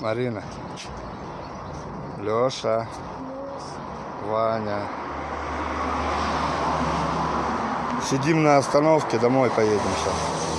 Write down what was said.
Марина. Леша. Ваня. Сидим на остановке, домой поедем сейчас.